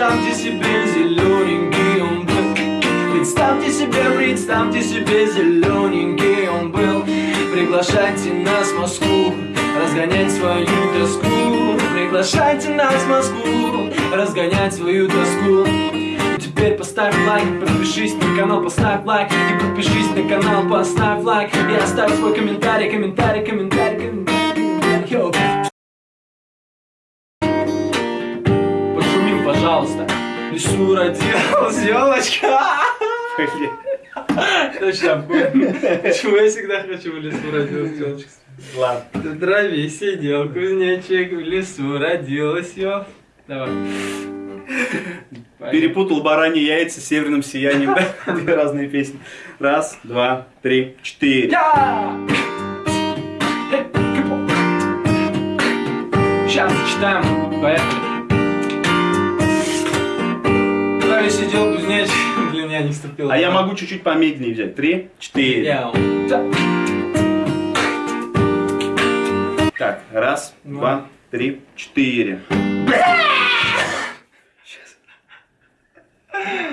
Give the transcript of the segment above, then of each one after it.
представьте себе Зелененький он был Представьте себе, представьте себе Зелененький он был Приглашайте нас в Москву Разгонять свою тоску. Приглашайте нас в Москву Разгонять свою тоску. Теперь поставь лайк, подпишись на канал, поставь лайк. И подпишись на канал, поставь лайк. И оставь свой комментарий, комментарий, комментарий, комментарий, комментарий пожалуйста В лесу родилась елочка. Точно. Почему я всегда хочу в лесу родилась елочка Ладно. На траве сидел кузнечик, в лесу родилась ел. Давай. Перепутал бараньи яйца с северным сиянием. да? Две разные песни. Раз, два, три, четыре. Сейчас зачитаем. Поехали. Траве сидел кузнечик. Блин, я не вступил. А я могу чуть-чуть помедленнее взять. Три, четыре. Я. Так, раз, два, три, четыре.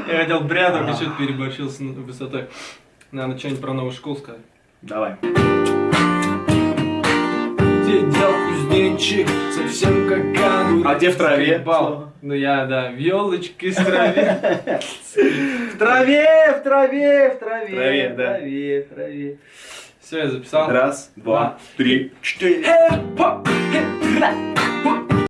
Я хотел бря, только что-то переборщил с высотой. Надо что-нибудь про новую школу сказать. Давай. Сидел кузнечик, совсем как. А где в траве? Скребал. Ну я, да, в елочке с траве. В траве, в траве, в траве, В траве, в да. траве, в траве. Все, я записал. Раз, два, три, четыре.